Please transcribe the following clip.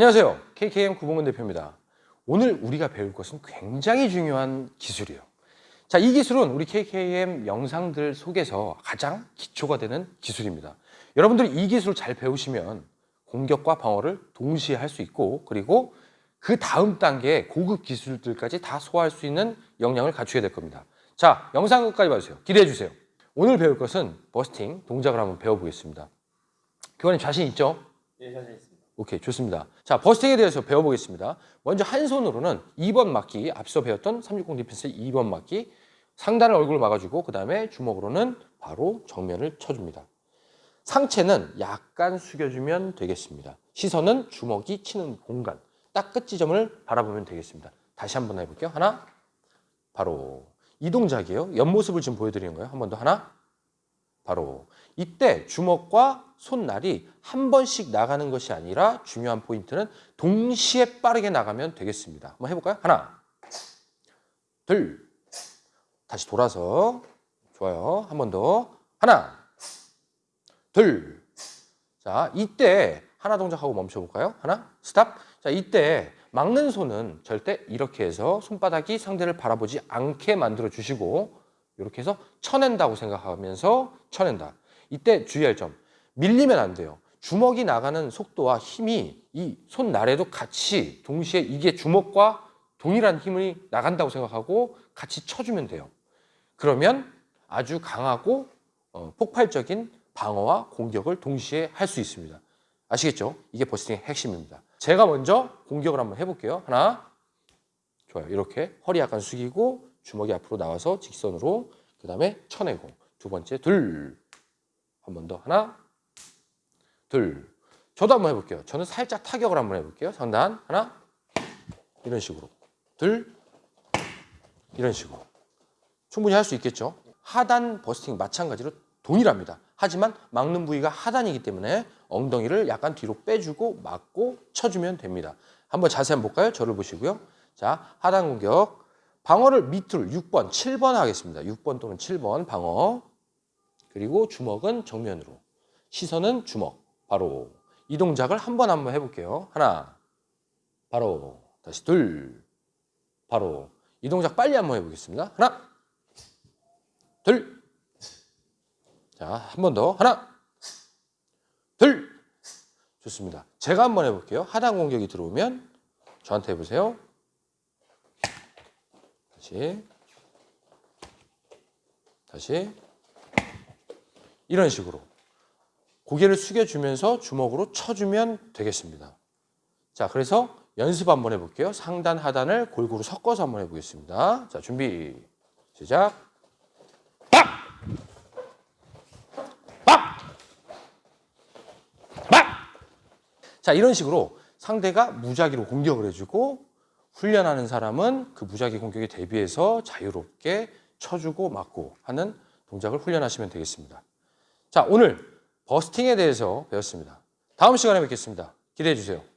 안녕하세요. KKM 구봉근 대표입니다. 오늘 우리가 배울 것은 굉장히 중요한 기술이에요. 자, 이 기술은 우리 KKM 영상들 속에서 가장 기초가 되는 기술입니다. 여러분들이 이 기술을 잘 배우시면 공격과 방어를 동시에 할 수 있고 그리고 그 다음 단계의 고급 기술들까지 다 소화할 수 있는 역량을 갖추게 될 겁니다. 자, 영상 끝까지 봐주세요. 기대해 주세요. 오늘 배울 것은 버스팅 동작을 한번 배워보겠습니다. 교관님 자신 있죠? 예, 자신 있습니다. 오케이 좋습니다. 자 bursting에 대해서 배워보겠습니다. 먼저 한 손으로는 2번 막기 앞서 배웠던 360 defense 2번 막기 상단을 얼굴을 막아주고 그 다음에 주먹으로는 바로 정면을 쳐줍니다. 상체는 약간 숙여주면 되겠습니다. 시선은 주먹이 치는 공간 딱 끝 지점을 바라보면 되겠습니다. 다시 한번 해볼게요. 하나 바로 이 동작이에요. 옆모습을 지금 보여드리는 거예요. 한 번 더 하나 바로 이때 주먹과 손날이 한 번씩 나가는 것이 아니라 중요한 포인트는 동시에 빠르게 나가면 되겠습니다. 한번 해볼까요? 하나, 둘, 다시 돌아서 좋아요. 한 번 더. 하나, 둘. 자, 이때 하나 동작하고 멈춰볼까요? 하나, 스탑. 자, 이때 막는 손은 절대 이렇게 해서 손바닥이 상대를 바라보지 않게 만들어 주시고 이렇게 해서 쳐낸다고 생각하면서 쳐낸다. 이때 주의할 점. 밀리면 안 돼요. 주먹이 나가는 속도와 힘이 이 손날에도 같이 동시에 이게 주먹과 동일한 힘이 나간다고 생각하고 같이 쳐주면 돼요. 그러면 아주 강하고 어, 폭발적인 방어와 공격을 동시에 할 수 있습니다. 아시겠죠? 이게 버스팅의 핵심입니다. 제가 먼저 공격을 한번 해볼게요. 하나, 좋아요. 이렇게 허리 약간 숙이고 주먹이 앞으로 나와서 직선으로 그 다음에 쳐내고 두 번째 둘, 한 번 더 하나, 둘. 저도 한번 해볼게요. 저는 살짝 타격을 한번 해볼게요. 상단 하나, 이런 식으로 둘, 이런 식으로 충분히 할 수 있겠죠. 하단 버스팅 마찬가지로 동일합니다. 하지만 막는 부위가 하단이기 때문에 엉덩이를 약간 뒤로 빼주고 막고 쳐주면 됩니다. 한번 자세히 한번 볼까요? 저를 보시고요. 자, 하단 공격. 방어를 밑으로 6번, 7번 하겠습니다. 6번 또는 7번 방어. 그리고 주먹은 정면으로. 시선은 주먹. 바로 이 동작을 한 번 한번 해볼게요. 하나, 바로 다시 둘, 바로 이 동작 빨리 한번 해보겠습니다. 하나, 둘, 자, 한 번 더. 하나, 둘. 좋습니다. 제가 한번 해볼게요. 하단 공격이 들어오면 저한테 해보세요. 다시. 다시. 이런 식으로. 고개를 숙여주면서 주먹으로 쳐주면 되겠습니다. 자, 그래서 연습 한번 해볼게요. 상단, 하단을 골고루 섞어서 한번 해보겠습니다. 자, 준비, 시작. 빡! 빡! 빡! 자, 이런 식으로 상대가 무작위로 공격을 해주고 훈련하는 사람은 그 무작위 공격에 대비해서 자유롭게 쳐주고 맞고 하는 동작을 훈련하시면 되겠습니다. 자, 오늘 버스팅에 대해서 배웠습니다. 다음 시간에 뵙겠습니다. 기대해 주세요.